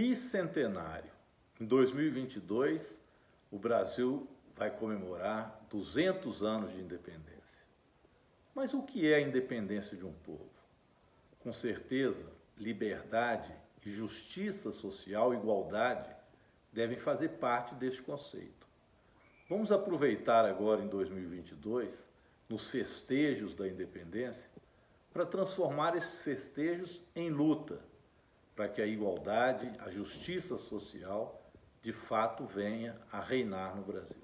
bicentenário. Em 2022, o Brasil vai comemorar 200 anos de independência. Mas o que é a independência de um povo? Com certeza, liberdade justiça social, igualdade, devem fazer parte deste conceito. Vamos aproveitar agora em 2022, nos festejos da independência, para transformar esses festejos em luta, para que a igualdade, a justiça social, de fato venha a reinar no Brasil.